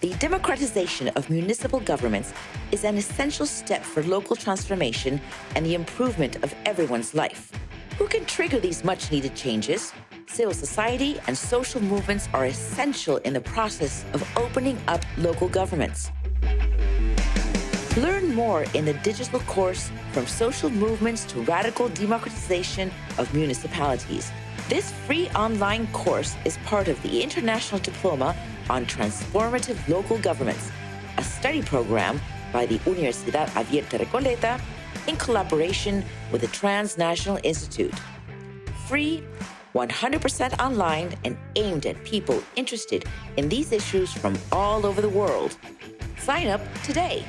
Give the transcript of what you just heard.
The democratization of municipal governments is an essential step for local transformation and the improvement of everyone's life. Who can trigger these much needed changes? Civil society and social movements are essential in the process of opening up local governments. Learn more in the digital course From Social Movements to Radical Democratization of Municipalities. This free online course is part of the International Diploma on Transformative Local Governments, a study program by the Universidad Abierta Recoleta in collaboration with the Transnational Institute. Free, 100% online, and aimed at people interested in these issues from all over the world. Sign up today.